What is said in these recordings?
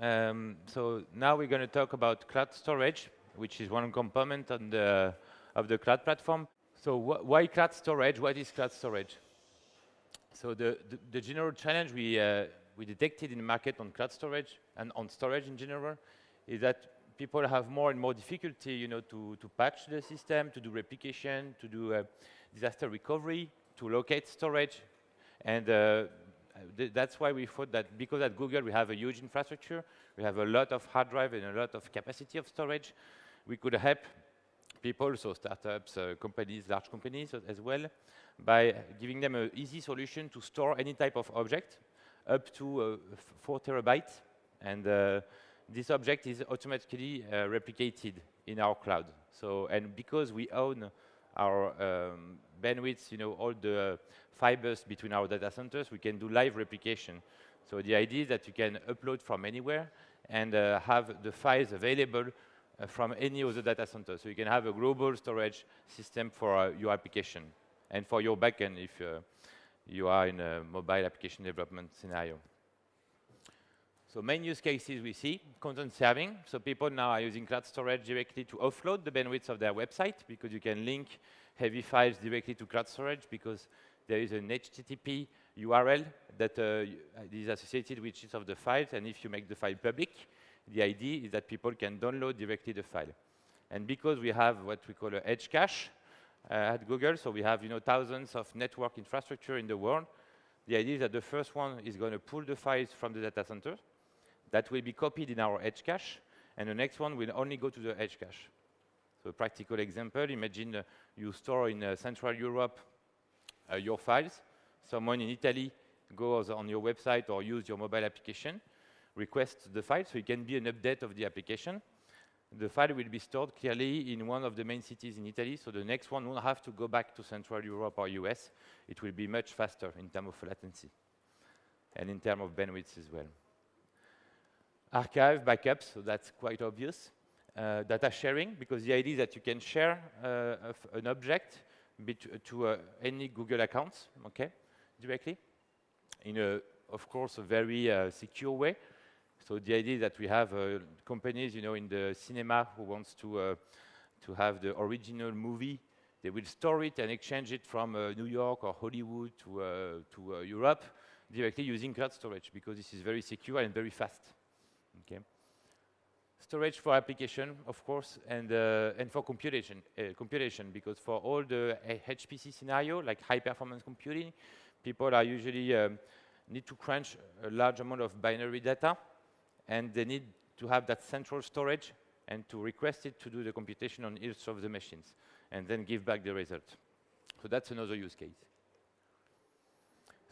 Um, so now we're going to talk about cloud storage, which is one component on the, of the cloud platform. So wh why cloud storage? What is cloud storage? So the, the, the general challenge we, uh, we detected in the market on cloud storage and on storage in general is that people have more and more difficulty, you know, to, to patch the system, to do replication, to do uh, disaster recovery, to locate storage. And uh, th that's why we thought that because at Google we have a huge infrastructure, we have a lot of hard drive and a lot of capacity of storage, we could help people, so startups, uh, companies, large companies as well, by giving them an easy solution to store any type of object up to uh, four terabytes. And uh, this object is automatically uh, replicated in our cloud. So, and because we own our um, bandwidth, you know, all the fibers between our data centers, we can do live replication. So the idea is that you can upload from anywhere and uh, have the files available uh, from any other data center. So you can have a global storage system for uh, your application and for your backend if uh, you are in a mobile application development scenario. So main use cases we see, content serving. So people now are using cloud storage directly to offload the bandwidth of their website because you can link heavy files directly to cloud storage because there is an HTTP URL that uh, is associated with each of the files. And if you make the file public, the idea is that people can download directly the file. And because we have what we call an edge cache uh, at Google, so we have you know thousands of network infrastructure in the world, the idea is that the first one is going to pull the files from the data center. That will be copied in our edge cache, and the next one will only go to the edge cache. So a practical example, imagine uh, you store in uh, Central Europe uh, your files. Someone in Italy goes on your website or use your mobile application, requests the file, so it can be an update of the application. The file will be stored clearly in one of the main cities in Italy, so the next one won't have to go back to Central Europe or US. It will be much faster in terms of latency and in terms of bandwidth as well. Archive, backups, so that's quite obvious. Uh, data sharing, because the idea is that you can share uh, an object to uh, any Google accounts, okay, directly, in a, of course, a very uh, secure way. So the idea is that we have uh, companies, you know, in the cinema who wants to uh, to have the original movie. They will store it and exchange it from New York or Hollywood to to Europe directly using cloud storage because this is very secure and very fast. Okay. Storage for application, of course, and uh, and for computation, uh, computation, because for all the HPC scenario, like high performance computing, people are usually um, need to crunch a large amount of binary data, and they need to have that central storage and to request it to do the computation on each of the machines, and then give back the result. So that's another use case.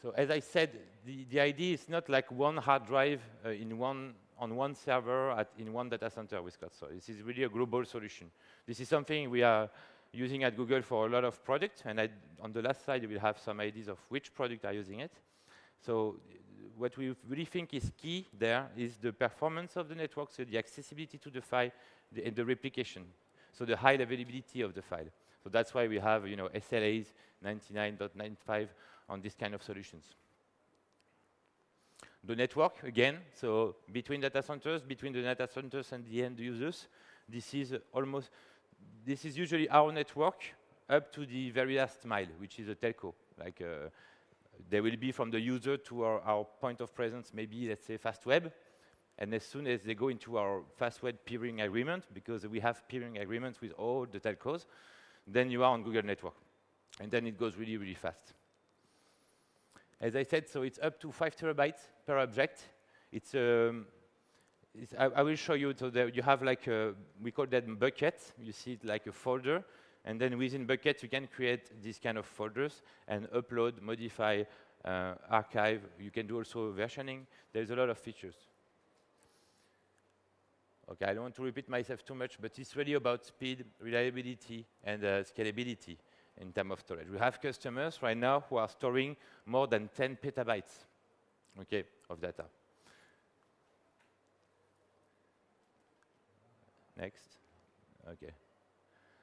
So as I said, the, the idea is not like one hard drive uh, in one on one server at, in one data center with Cloud Storage. This is really a global solution. This is something we are using at Google for a lot of projects, and I, on the last slide, we'll have some ideas of which projects are using it. So what we really think is key there is the performance of the network, so the accessibility to the file, the, and the replication, so the high availability of the file. So that's why we have, you know, SLAs 99.95 on this kind of solutions the network again, so between data centers, between the data centers and the end users. This is almost, this is usually our network up to the very last mile, which is a telco. Like uh, there will be from the user to our, our, point of presence, maybe let's say Fastweb. And as soon as they go into our Fastweb peering agreement, because we have peering agreements with all the telcos, then you are on Google Network. And then it goes really, really fast. As I said, so it's up to five terabytes per object. It's, um, it's I, I, will show you, so you have like, a, we call that bucket. You see it like a folder. And then within buckets, you can create these kind of folders and upload, modify, uh, archive. You can do also versioning. There's a lot of features. Okay, I don't want to repeat myself too much, but it's really about speed, reliability, and uh, scalability in terms of storage. We have customers right now who are storing more than 10 petabytes okay, of data. Next. Okay.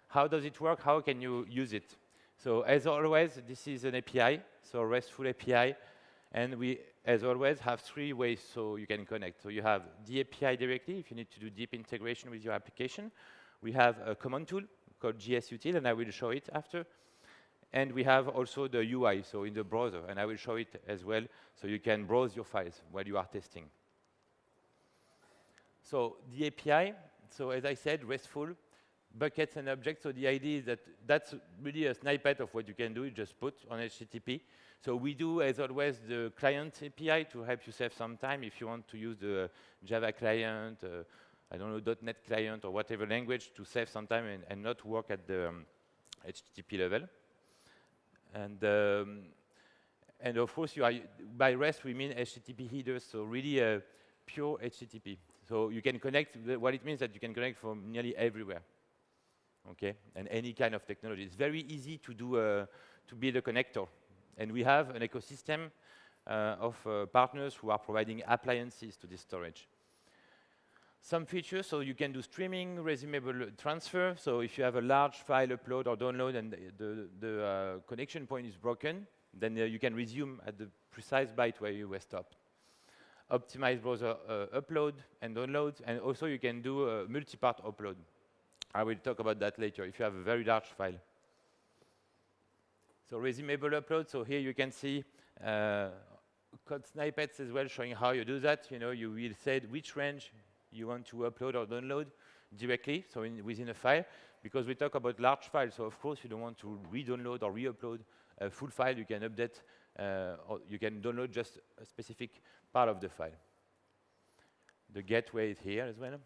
How does it work? How can you use it? So as always, this is an API, so RESTful API, and we as always, have three ways so you can connect. So you have the API directly if you need to do deep integration with your application. We have a command tool called GSUtil, and I will show it after. And we have also the UI, so in the browser, and I will show it as well, so you can browse your files while you are testing. So the API, so as I said, RESTful, buckets and objects. So the idea is that that's really a snippet of what you can do. You just put on HTTP. So we do, as always, the client API to help you save some time if you want to use the Java client, uh, I don't know, .NET client or whatever language to save some time and, and not work at the um, HTTP level. And um, and of course, you are, by REST, we mean HTTP headers, so really a pure HTTP. So you can connect, what it means that you can connect from nearly everywhere okay, and any kind of technology. It's very easy to do uh, to build a connector, and we have an ecosystem uh, of uh, partners who are providing appliances to this storage. Some features, so you can do streaming, resumable transfer. So if you have a large file upload or download and the, the, uh, connection point is broken, then uh, you can resume at the precise byte where you were stopped. Optimize browser uh, upload and download, and also you can do multi-part upload. I will talk about that later, if you have a very large file. So resumable upload, so here you can see uh, code snippets as well showing how you do that. You know, you will say which range you want to upload or download directly, so in, within a file, because we talk about large files, so of course you don't want to re-download or re-upload a full file, you can update, uh, or you can download just a specific part of the file. The gateway is here as well.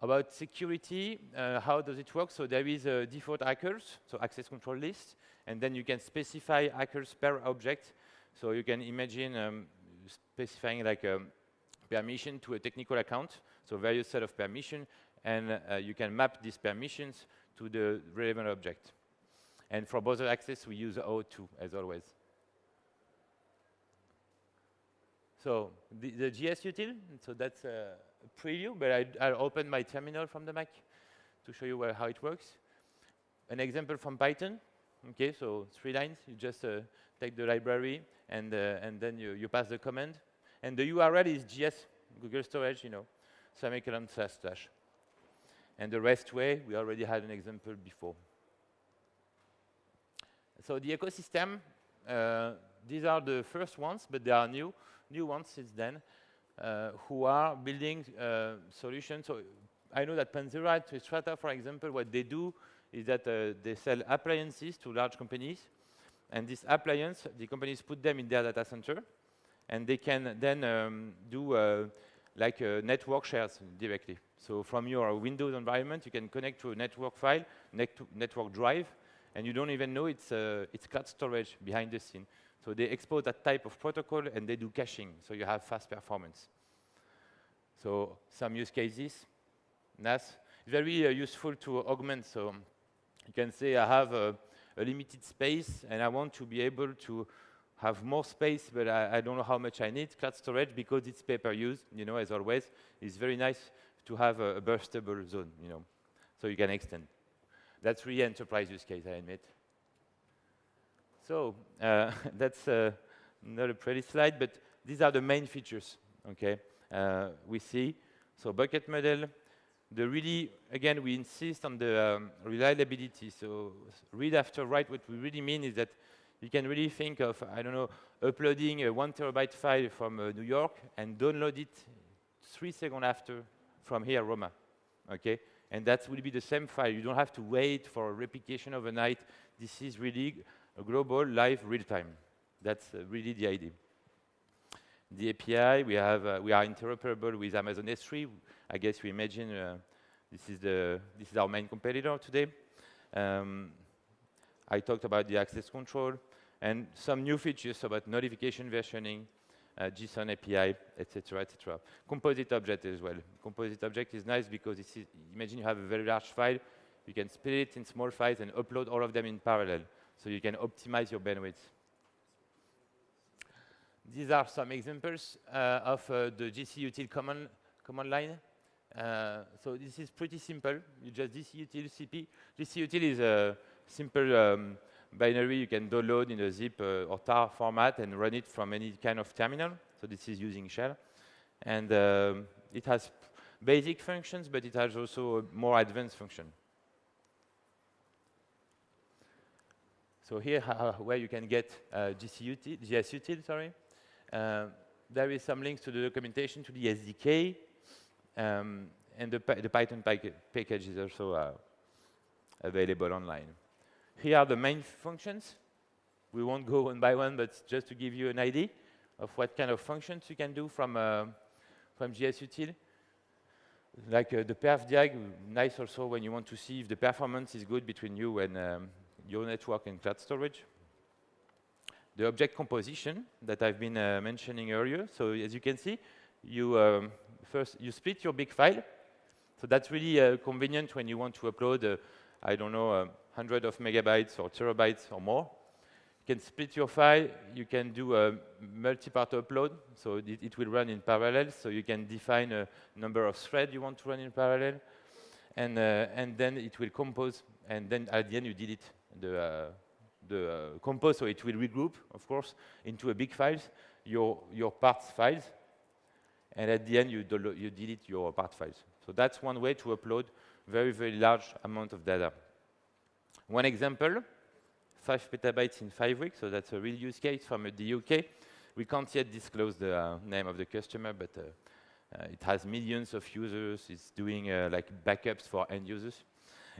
About security, uh, how does it work? So there is a default ACLs, so access control list, and then you can specify ACLs per object. So you can imagine um, specifying like a permission to a technical account, so various set of permission, and uh, you can map these permissions to the relevant object. And for browser access, we use O2 as always. So the, the GSUtil, so that's a preview, but I, will open my terminal from the Mac to show you where, how it works. An example from Python. Okay, so three lines. You just uh, take the library and uh, and then you, you pass the command. And the URL is GS Google Storage, you know, semicolon slash slash. And the REST way, we already had an example before. So the ecosystem, uh, these are the first ones, but there are new new ones since then. Uh, who are building uh, solutions. So I know that Panzura, Strata, for example, what they do is that uh, they sell appliances to large companies. And this appliance, the companies put them in their data center. And they can then um, do uh, like uh, network shares directly. So from your Windows environment, you can connect to a network file, net network drive, and you don't even know it's, uh, it's cloud storage behind the scene. So they expose that type of protocol and they do caching, so you have fast performance. So some use cases, NAS, very uh, useful to augment. So you can say I have a, a, limited space and I want to be able to have more space, but I, I don't know how much I need. Cloud storage, because it's pay-per-use, you know, as always, it's very nice to have a, a burstable zone, you know, so you can extend. That's really enterprise use case, I admit. So uh, that's uh, not a pretty slide, but these are the main features, okay, uh, we see. So bucket model, the really, again, we insist on the um, reliability. So read after write, what we really mean is that you can really think of, I don't know, uploading a one terabyte file from uh, New York and download it three seconds after from here, Roma, okay? And that will be the same file. You don't have to wait for a replication overnight. This is really a global, live, real-time. That's uh, really the idea. The API, we, have, uh, we are interoperable with Amazon S3. I guess we imagine uh, this, is the, this is our main competitor today. Um, I talked about the access control and some new features about notification versioning, uh, JSON API, etc., etc. Composite object as well. Composite object is nice because imagine you have a very large file, you can split it in small files and upload all of them in parallel so you can optimize your bandwidth. These are some examples uh, of uh, the GCUtil command, command line. Uh, so this is pretty simple. You just GCUtil CP. GCUtil is a simple um, binary you can download in a zip uh, or tar format and run it from any kind of terminal. So this is using shell. And um, it has basic functions, but it has also a more advanced function. So here, uh, where you can get uh, GCUtil, GSUtil, sorry. Uh, there is some links to the documentation to the SDK, um, and the, the Python package is also uh, available online. Here are the main functions. We won't go one by one, but just to give you an idea of what kind of functions you can do from, uh, from GSUtil. Like uh, the perf diag, nice also when you want to see if the performance is good between you and um, your network and cloud storage. The object composition that I've been uh, mentioning earlier. So as you can see, you um, first you split your big file. So that's really uh, convenient when you want to upload, uh, I don't know, a hundred of megabytes or terabytes or more. You can split your file. You can do a multi-part upload. So it, it, will run in parallel. So you can define a number of threads you want to run in parallel. And, uh, and then it will compose. And then at the end, you delete the, uh, the uh, compose, so it will regroup, of course, into a big files, your, your parts files, and at the end you, you delete your part files. So that's one way to upload very, very large amount of data. One example, five petabytes in five weeks, so that's a real use case from the UK. We can't yet disclose the uh, name of the customer, but uh, uh, it has millions of users. It's doing uh, like backups for end users.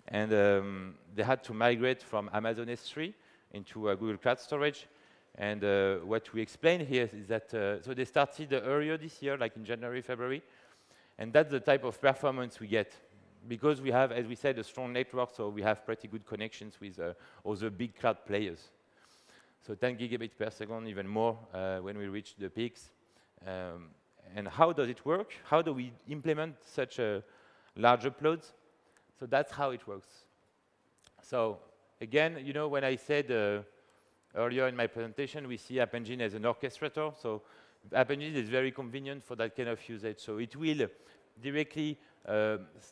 And um, they had to migrate from Amazon S3 into uh, Google Cloud Storage. And what we explain here is that, so they started earlier this year, like in January, February, and that's the type of performance we get. Because we have, as we said, a strong network, so we have pretty good connections with uh, other big cloud players. So 10 gigabits per second, even more uh, when we reach the peaks. Um, and how does it work? How do we implement such a large uploads? So that's how it works. So again, you know, when I said uh, earlier in my presentation, we see App Engine as an orchestrator. So App Engine is very convenient for that kind of usage. So it will directly uh,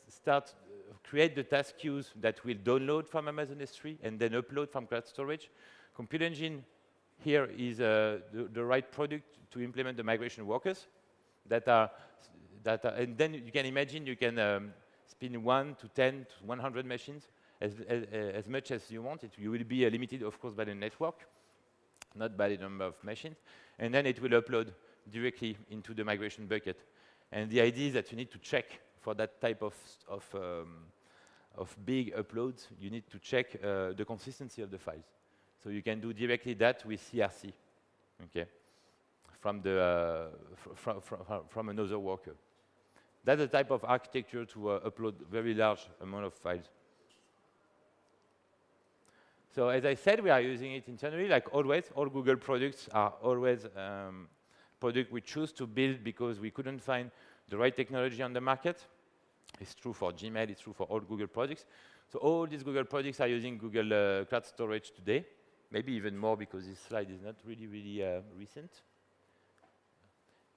start, uh, create the task queues that will download from Amazon S3 and then upload from cloud storage. Compute Engine here is uh, the, the, right product to implement the migration workers that are, that are, and then you can imagine you can um, spin 1 to 10 to 100 machines as, as, as much as you want. It, you will be uh, limited, of course, by the network, not by the number of machines. And then it will upload directly into the migration bucket. And the idea is that you need to check for that type of, of, um, of big uploads, you need to check uh, the consistency of the files. So you can do directly that with CRC, okay, from, the, uh, fr fr fr from another worker. That's the type of architecture to uh, upload very large amount of files. So as I said, we are using it internally, like always. All Google products are always um, products we choose to build because we couldn't find the right technology on the market. It's true for Gmail, it's true for all Google projects. So all these Google projects are using Google uh, Cloud Storage today, maybe even more because this slide is not really, really uh, recent.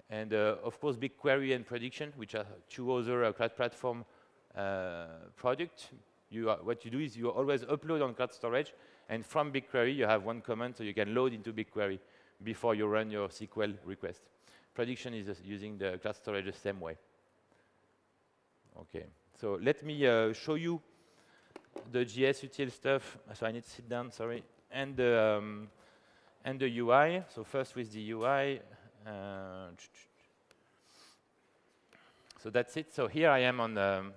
And uh, of course, BigQuery and Prediction, which are two other uh, cloud platform uh, products. What you do is you always upload on cloud storage, and from BigQuery, you have one command so you can load into BigQuery before you run your SQL request. Prediction is using the cloud storage the same way. Okay, so let me uh, show you the GSUtil stuff. So I need to sit down, sorry. And the, um, and the UI. So first with the UI, uh, so that's it. So here I am on um,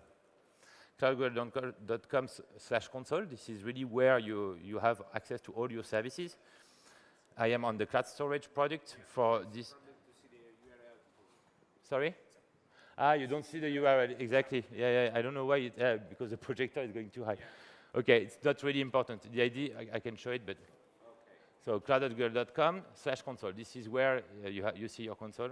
cloudgoogle.com slash console. This is really where you, you have access to all your services. I am on the cloud storage project for this. Sorry? Ah, you don't see the URL, exactly. Yeah, yeah, I don't know why, it, uh, because the projector is going too high. Okay, it's not really important. The ID, I, I can show it, but so cloud.google.com slash console. This is where uh, you, you see your console.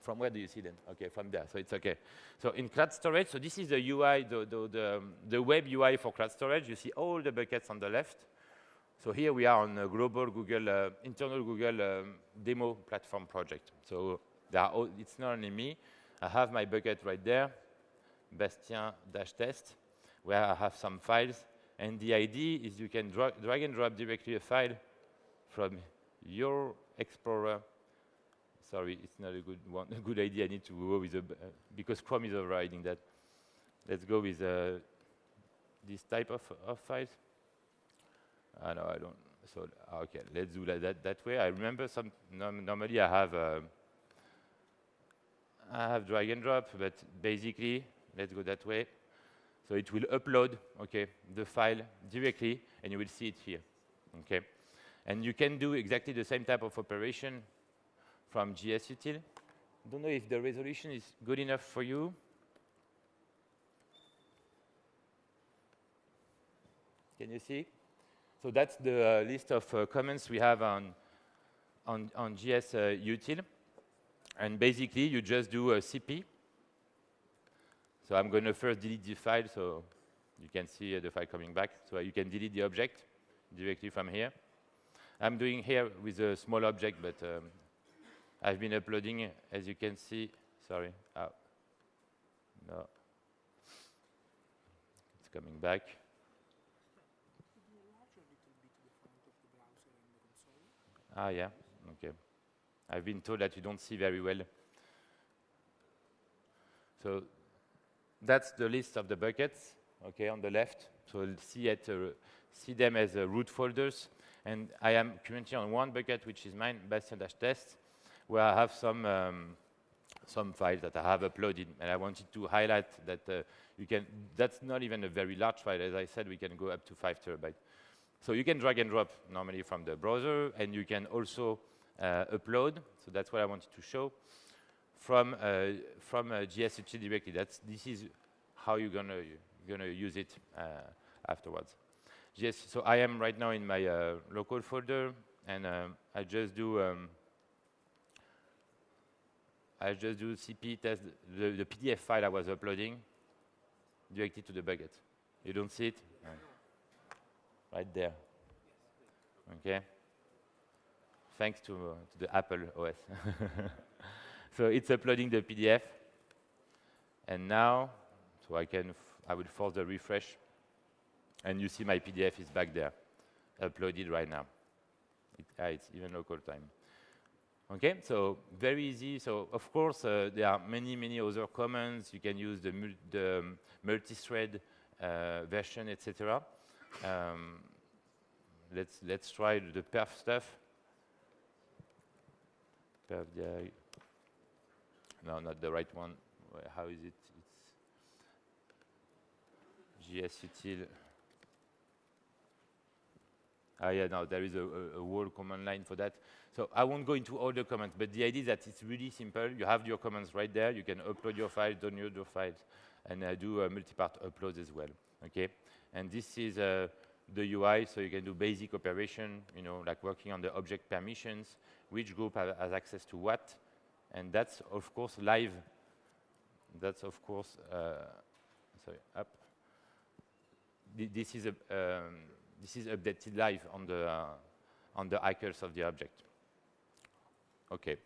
From where do you see them? Okay, from there, so it's okay. So in cloud storage, so this is the UI, the, the, the, um, the web UI for cloud storage. You see all the buckets on the left. So here we are on a global Google, uh, internal Google um, demo platform project. So all, it's not only me. I have my bucket right there, Bastien-test, where I have some files And the idea is you can dra drag and drop directly a file from your Explorer. Sorry, it's not a good one, a good idea. I need to go with a, uh, because Chrome is overriding that. Let's go with uh, this type of, of files. Uh, no, I don't. So okay, let's do that that, that way. I remember some. normally, I have uh, I have drag and drop, but basically, let's go that way. So it will upload, okay, the file directly, and you will see it here, okay. And you can do exactly the same type of operation from GSUtil. Don't know if the resolution is good enough for you. Can you see? So that's the uh, list of uh, comments we have on, on, on GS uh. And basically, you just do a CP. So I'm going to first delete the file so you can see the file coming back. So you can delete the object directly from here. I'm doing here with a small object, but um, I've been uploading, as you can see, sorry, oh, no, it's coming back. Ah, yeah. I've been told that you don't see very well. So that's the list of the buckets, okay, on the left. So see, it, uh, see them as uh, root folders. And I am currently on one bucket, which is mine, Bastien-test, where I have some, um, some files that I have uploaded. And I wanted to highlight that uh, you can, that's not even a very large file. As I said, we can go up to five terabytes. So you can drag and drop normally from the browser, and you can also upload. So that's what I wanted to show from uh, from uh, GSUtil directly. That's this is how you're gonna you're gonna use it uh, afterwards. Yes, So I am right now in my uh, local folder, and I just do. Um, I just do cp test the, the PDF file I was uploading directly to the bucket. You don't see it? right there. Okay? Thanks to, uh, to the Apple OS. so it's uploading the PDF. And now, so I can, I will force the refresh. And you see my PDF is back there, uploaded right now. It, uh, it's even local time. Okay, so very easy. So of course, uh, there are many, many other commands. You can use the, mul the um, multi-thread uh, version, etc. Um, let's let's try the perf stuff. Perf diag. No, not the right one. How is it? It's gsutil. Ah, yeah, no, there is a, a, a whole command line for that. So I won't go into all the commands, but the idea is that it's really simple. You have your commands right there. You can upload your files, download your files, and uh, do a multi-part uploads as well. Okay, and this is uh, the UI, so you can do basic operation, you know, like working on the object permissions, which group has access to what, and that's of course live. That's of course, uh, sorry, up. this is a, um, this is updated live on the uh, on the icons of the object. Okay,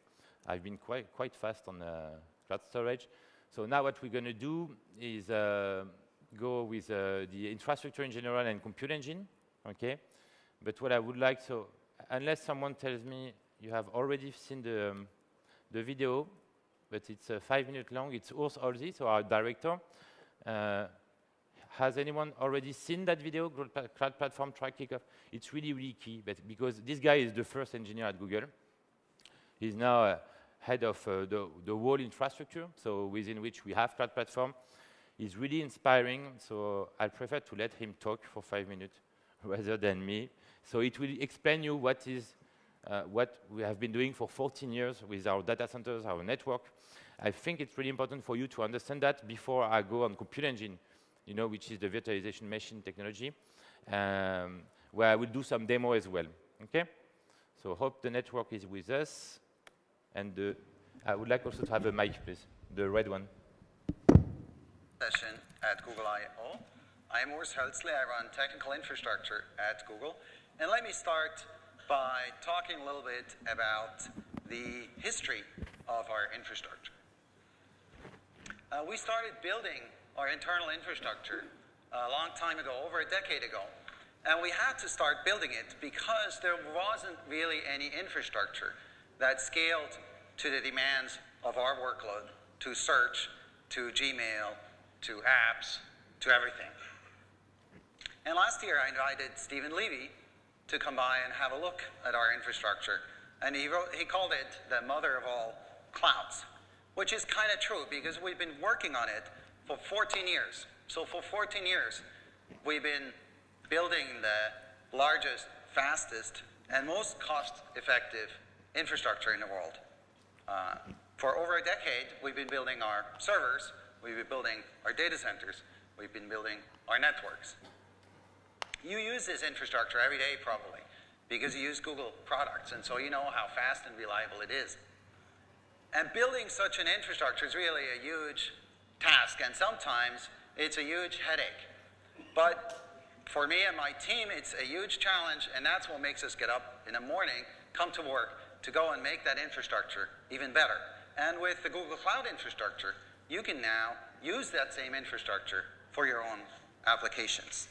I've been quite quite fast on uh, cloud storage. So now what we're going to do is uh, go with uh, the infrastructure in general and compute engine, okay? But what I would like, so unless someone tells me you have already seen the, um, the video, but it's uh, five minutes long, it's Urs Hölzle, so our director. Uh, has anyone already seen that video, Cloud Platform Track Kickoff? It's really, really key, but because this guy is the first engineer at Google. He's now uh, head of uh, the, the whole infrastructure, so within which we have Cloud Platform is really inspiring, so I prefer to let him talk for five minutes rather than me. So it will explain you what is uh, what we have been doing for 14 years with our data centers, our network. I think it's really important for you to understand that before I go on Compute Engine, you know, which is the virtualization machine technology, um, where I will do some demo as well. Okay? So hope the network is with us. And uh, I would like also to have a mic, please, the red one session at Google I.O. I'm Urs Hölzle. I run technical infrastructure at Google. And let me start by talking a little bit about the history of our infrastructure. Uh, we started building our internal infrastructure a long time ago, over a decade ago. And we had to start building it because there wasn't really any infrastructure that scaled to the demands of our workload, to search, to Gmail, to apps, to everything. And last year I invited Steven Levy to come by and have a look at our infrastructure. And he, wrote, he called it the mother of all clouds, which is kind of true because we've been working on it for 14 years. So for 14 years, we've been building the largest, fastest, and most cost-effective infrastructure in the world. Uh, for over a decade, we've been building our servers, we've been building our data centers, we've been building our networks. You use this infrastructure every day probably because you use Google products and so you know how fast and reliable it is. And building such an infrastructure is really a huge task and sometimes it's a huge headache. But for me and my team, it's a huge challenge and that's what makes us get up in the morning, come to work to go and make that infrastructure even better. And with the Google Cloud infrastructure, you can now use that same infrastructure for your own applications.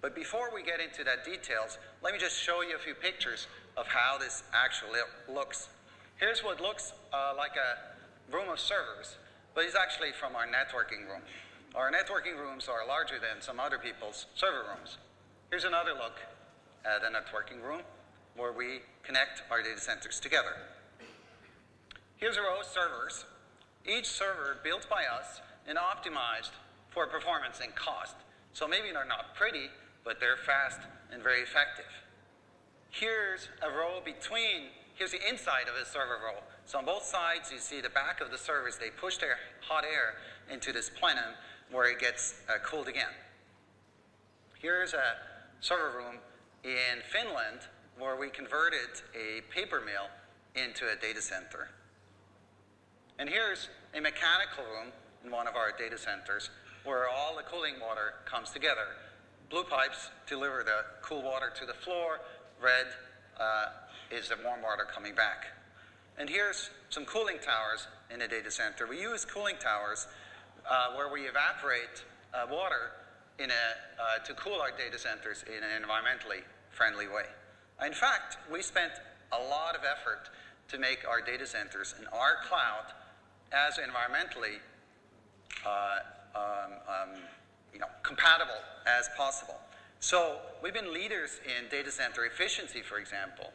But before we get into that details, let me just show you a few pictures of how this actually looks. Here's what looks uh, like a room of servers, but it's actually from our networking room. Our networking rooms are larger than some other people's server rooms. Here's another look at a networking room where we connect our data centers together. Here's a row of servers, each server built by us and optimized for performance and cost. So maybe they're not pretty, but they're fast and very effective. Here's a row between, here's the inside of a server row. So on both sides, you see the back of the servers, they push their hot air into this plenum where it gets uh, cooled again. Here's a server room in Finland where we converted a paper mill into a data center. And here's a mechanical room in one of our data centers where all the cooling water comes together. Blue pipes deliver the cool water to the floor. Red uh, is the warm water coming back. And here's some cooling towers in a data center. We use cooling towers uh, where we evaporate uh, water in a, uh, to cool our data centers in an environmentally friendly way. In fact, we spent a lot of effort to make our data centers and our cloud as environmentally uh, um, um, you know, compatible as possible. So we've been leaders in data center efficiency, for example.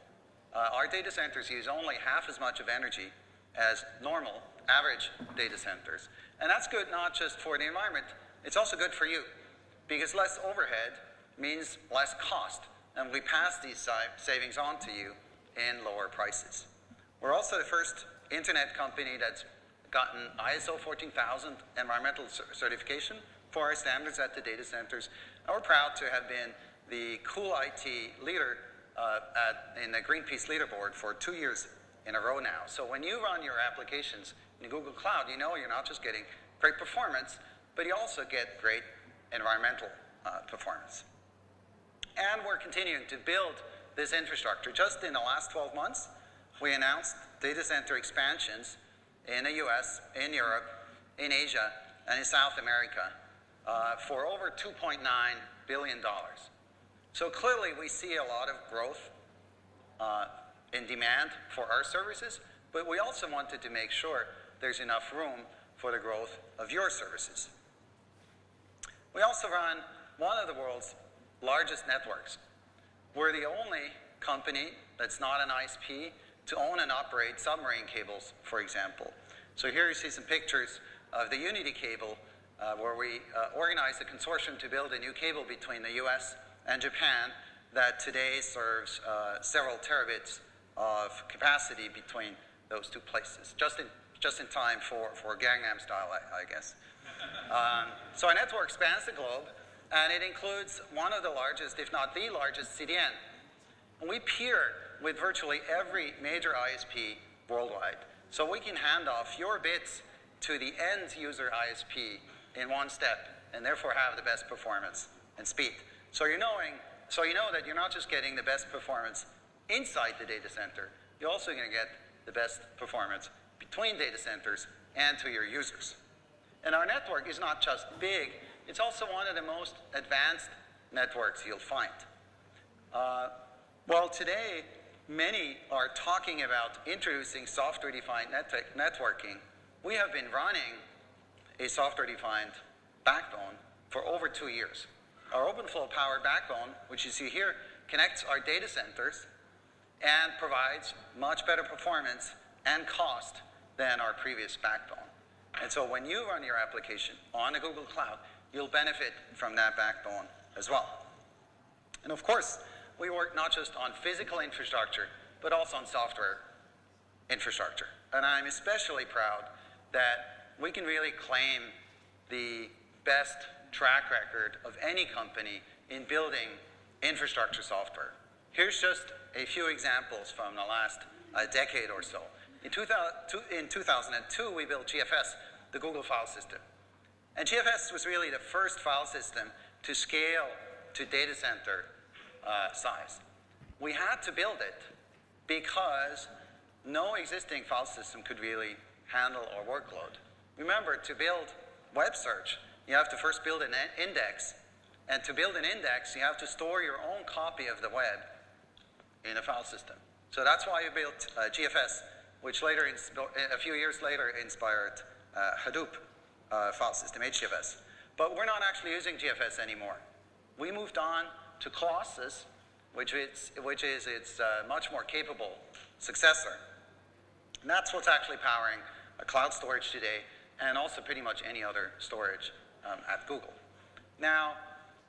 Uh, our data centers use only half as much of energy as normal, average data centers. And that's good not just for the environment, it's also good for you. Because less overhead means less cost. And we pass these savings on to you in lower prices. We're also the first internet company that's gotten ISO 14000 environmental certification for our standards at the data centers. And we're proud to have been the Cool IT leader uh, at, in the Greenpeace leaderboard for two years in a row now. So when you run your applications in Google Cloud, you know you're not just getting great performance, but you also get great environmental uh, performance. And we're continuing to build this infrastructure. Just in the last 12 months, we announced data center expansions in the US, in Europe, in Asia, and in South America uh, for over $2.9 billion. So clearly we see a lot of growth uh, in demand for our services, but we also wanted to make sure there's enough room for the growth of your services. We also run one of the world's largest networks. We're the only company that's not an ISP to own and operate submarine cables, for example. So here you see some pictures of the Unity cable uh, where we uh, organized a consortium to build a new cable between the US and Japan that today serves uh, several terabits of capacity between those two places, just in, just in time for, for Gangnam style, I, I guess. Um, so our network spans the globe, and it includes one of the largest, if not the largest, CDN. And we peer with virtually every major ISP worldwide. So we can hand off your bits to the end user ISP in one step and therefore have the best performance and speed. So you're knowing, so you know that you're not just getting the best performance inside the data center, you're also going to get the best performance between data centers and to your users. And our network is not just big, It's also one of the most advanced networks you'll find. Uh, well, today, many are talking about introducing software-defined net networking. We have been running a software-defined backbone for over two years. Our OpenFlow powered backbone, which you see here, connects our data centers and provides much better performance and cost than our previous backbone. And so when you run your application on a Google Cloud, you'll benefit from that backbone as well. And of course, we work not just on physical infrastructure, but also on software infrastructure. And I'm especially proud that we can really claim the best track record of any company in building infrastructure software. Here's just a few examples from the last uh, decade or so. In, 2000, in 2002, we built GFS, the Google File System. And GFS was really the first file system to scale to data center uh, size. We had to build it because no existing file system could really handle our workload. Remember, to build web search, you have to first build an index. And to build an index, you have to store your own copy of the web in a file system. So that's why we built uh, GFS, which later, a few years later, inspired uh, Hadoop uh, file system, HDFS. But we're not actually using GFS anymore. We moved on to Colossus, which is, which is its uh, much more capable successor. And that's what's actually powering a cloud storage today, and also pretty much any other storage um, at Google. Now,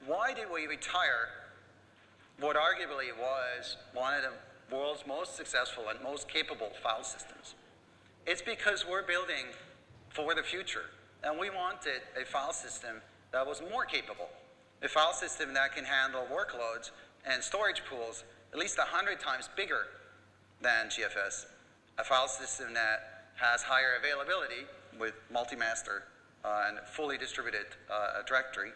why did we retire what arguably was one of the world's most successful and most capable file systems? It's because we're building for the future, and we wanted a file system that was more capable a file system that can handle workloads and storage pools at least 100 times bigger than GFS, a file system that has higher availability with multi-master uh, and fully distributed uh, directory,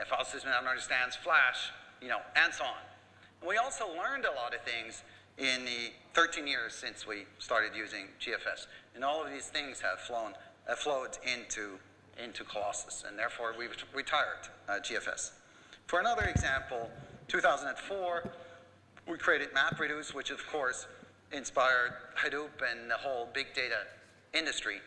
a file system that understands Flash, you know, and so on. We also learned a lot of things in the 13 years since we started using GFS. And all of these things have flown, flowed into, into Colossus, and therefore we've retired uh, GFS. For another example, 2004, we created MapReduce, which of course inspired Hadoop and the whole big data industry.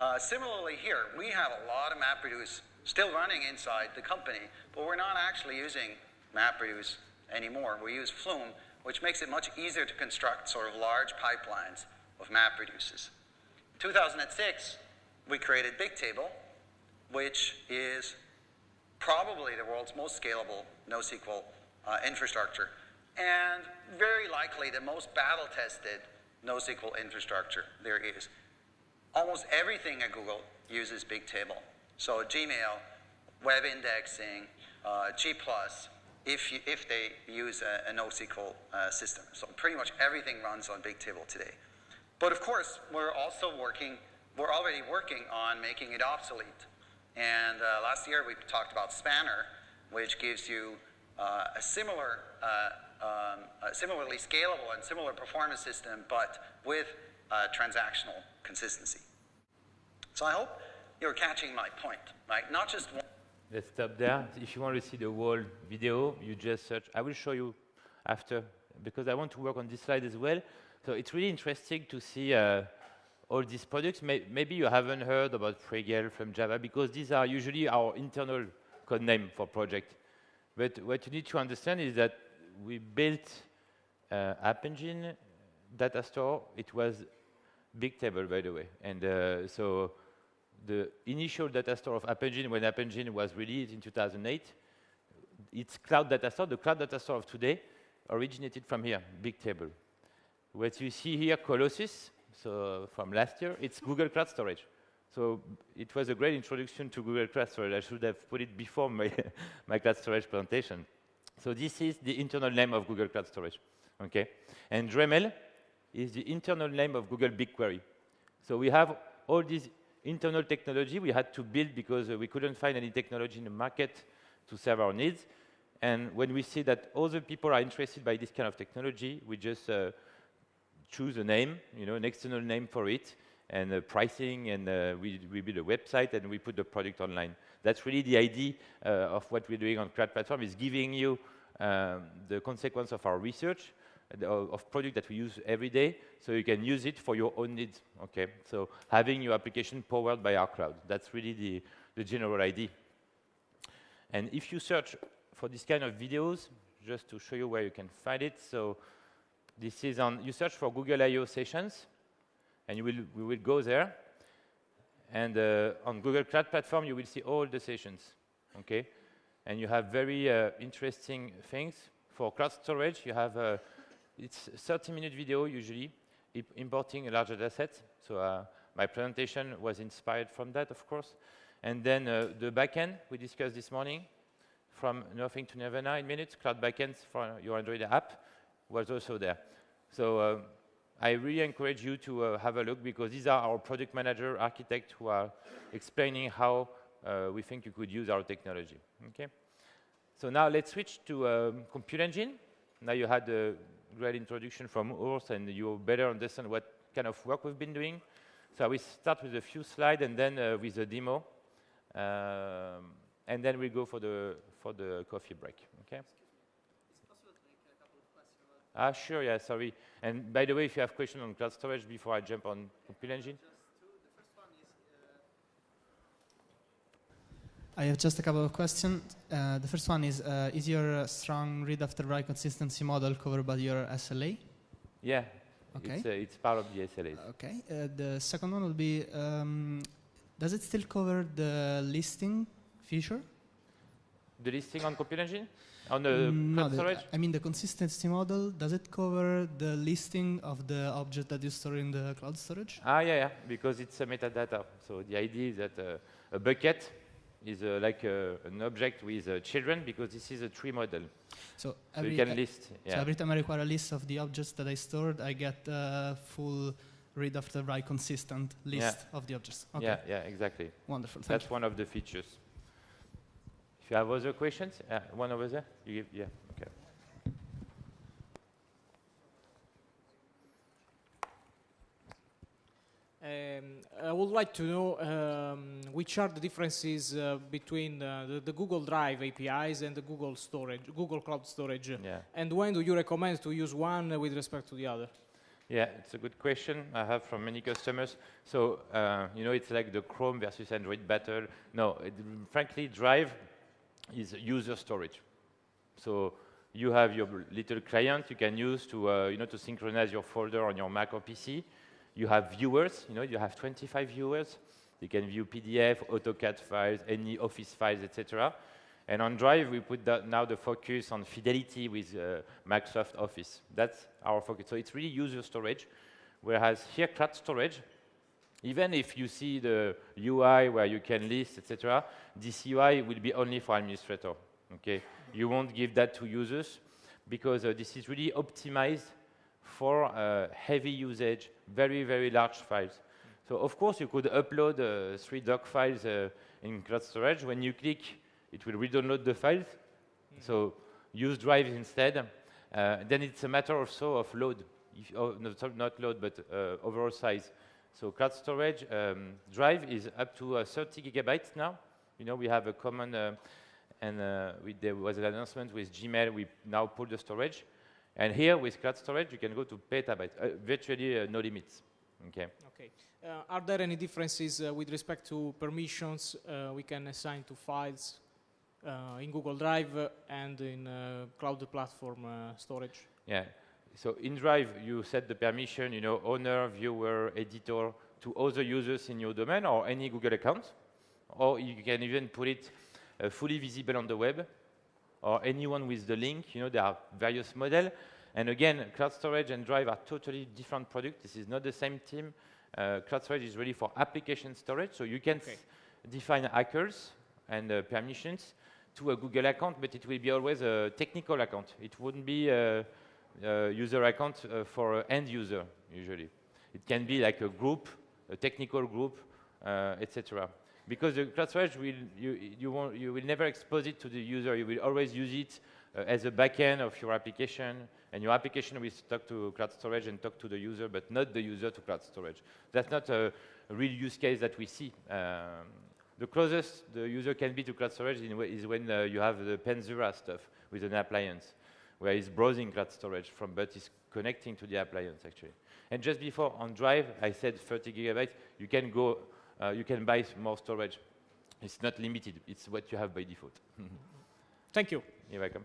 Uh, similarly here, we have a lot of MapReduce still running inside the company, but we're not actually using MapReduce anymore. We use Flume, which makes it much easier to construct sort of large pipelines of MapReduces. In 2006, we created Bigtable, which is probably the world's most scalable NoSQL uh, infrastructure, and very likely the most battle-tested NoSQL infrastructure there is. Almost everything at Google uses Bigtable. So Gmail, web indexing, uh, G+, if, you, if they use a, a NoSQL uh, system. So pretty much everything runs on Bigtable today. But of course, we're also working, we're already working on making it obsolete. And uh, last year we talked about Spanner, which gives you uh, a similar, uh, um, a similarly scalable and similar performance system, but with uh, transactional consistency. So I hope you're catching my point, right? Not just one. Let's stop there. If you want to see the whole video, you just search. I will show you after, because I want to work on this slide as well. So it's really interesting to see uh, all these products. May maybe you haven't heard about Pregel from Java because these are usually our internal code name for project. But what you need to understand is that we built uh, App Engine data store. It was Bigtable, by the way. And uh, so the initial data store of App Engine, when App Engine was released in 2008, its cloud data store, the cloud data store of today, originated from here, Bigtable. What you see here, Colossus, so from last year, it's Google Cloud Storage. So it was a great introduction to Google Cloud Storage. I should have put it before my, my Cloud Storage presentation. So this is the internal name of Google Cloud Storage, okay? And Dremel is the internal name of Google BigQuery. So we have all these internal technology we had to build because uh, we couldn't find any technology in the market to serve our needs. And when we see that other people are interested by this kind of technology, we just uh, choose a name, you know, an external name for it, and uh, pricing, and uh, we, we build a website, and we put the product online. That's really the idea uh, of what we're doing on cloud platform, is giving you um, the consequence of our research, of product that we use every day, so you can use it for your own needs, okay? So having your application powered by our cloud, that's really the, the general idea. And if you search for this kind of videos, just to show you where you can find it, so this is on, you search for Google I.O. sessions, and you will, we will go there, and uh, on Google Cloud Platform, you will see all the sessions, okay? And you have very uh, interesting things. For cloud storage, you have uh, it's 30-minute video usually, importing a larger data set. So uh, my presentation was inspired from that, of course. And then uh, the backend we discussed this morning, from nothing to Nirvana in minutes, cloud backends for your Android app was also there. So uh, I really encourage you to uh, have a look because these are our product manager, architect who are explaining how uh, we think you could use our technology. Okay. So now let's switch to um, Compute Engine. Now you had a great introduction from Urs and you better understand what kind of work we've been doing. So we start with a few slides and then uh, with a demo. Um, and then we go for the, for the coffee break, okay? Ah, sure, yeah, sorry. And by the way, if you have questions on cloud storage before I jump on Compute Engine. I have just a couple of questions. Uh, the first one is, uh, is your strong read after write consistency model covered by your SLA? Yeah, okay. it's, uh, it's part of the SLA. Okay. Uh, the second one will be, um, does it still cover the listing feature? The listing on Compute Engine? On the Mm, no, the- storage? I mean the consistency model, does it cover the listing of the object that you store in the cloud storage? Ah, yeah, yeah, because it's a metadata. So the idea is that uh, a bucket is uh, like uh, an object with uh, children because this is a tree model. So So every, you can list. so every time I require a list of the objects that I stored, I get a full read after write consistent list of the objects. Okay, Yeah, yeah, exactly. wonderful. Thank That's one of the features. If you have other questions, uh, one over there. You give, yeah, okay. Um, I would like to know um, which are the differences uh, between uh, the, the Google Drive APIs and the Google Storage, Google Cloud Storage, Yeah. and when do you recommend to use one with respect to the other? Yeah, it's a good question I have from many customers. So, uh, you know, it's like the Chrome versus Android battle. No, it, frankly, Drive is user storage. So you have your little client you can use to, uh, you know, to synchronize your folder on your Mac or PC. You have viewers, you know, you have 25 viewers. You can view PDF, AutoCAD files, any Office files, etc. And on Drive, we put now the focus on fidelity with uh, Microsoft Office. That's our focus. So it's really user storage, whereas here, cloud storage, even if you see the UI where you can list, etc., this UI will be only for administrator. Okay, you won't give that to users because uh, this is really optimized for uh, heavy usage, very very large files. So of course you could upload uh, three doc files uh, in cloud storage. When you click, it will re-download the files. So use Drive instead. Uh, then it's a matter also of load, if, oh, no, not load, but uh, overall size. So cloud storage um, Drive is up to uh, 30 gigabytes now. You know, we have a common, uh, and uh, we, there was an announcement with Gmail, we now pull the storage. And here with cloud storage, you can go to petabytes, uh, virtually uh, no limits. Okay. Okay. Uh, are there any differences uh, with respect to permissions uh, we can assign to files uh, in Google Drive and in uh, cloud platform uh, storage? Yeah. So in Drive, you set the permission, you know, owner, viewer, editor to other users in your domain or any Google account. Or you can even put it uh, fully visible on the web or anyone with the link. You know, there are various models. And again, cloud storage and Drive are totally different products. This is not the same team. Uh, cloud storage is really for application storage. So you can Okay. define ACLs and uh, permissions to a Google account, but it will be always a technical account. It wouldn't be a user account uh, for end user, usually. It can be like a group, a technical group, uh, etc. Because the cloud storage, will, you, you, won't, you will never expose it to the user. You will always use it uh, as a backend of your application, and your application will talk to cloud storage and talk to the user, but not the user to cloud storage. That's not a, real use case that we see. Um, the closest the user can be to cloud storage is when uh, you have the Panzura stuff with an appliance, where it's browsing cloud storage from, but it's connecting to the appliance actually. And just before on Drive, I said 30 gigabytes. You can go, uh, you can buy more storage. It's not limited. It's what you have by default. Thank you. You're welcome.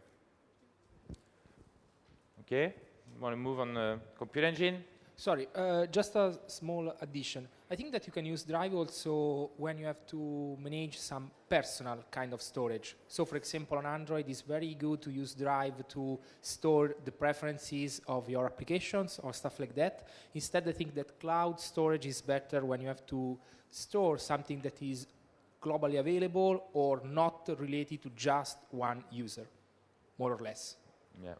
Okay, want to move on uh, compute engine? Sorry, uh, just a small addition. I think that you can use Drive also when you have to manage some personal kind of storage. So for example, on Android, it's very good to use Drive to store the preferences of your applications or stuff like that. Instead, I think that cloud storage is better when you have to store something that is globally available or not related to just one user, more or less. Yeah.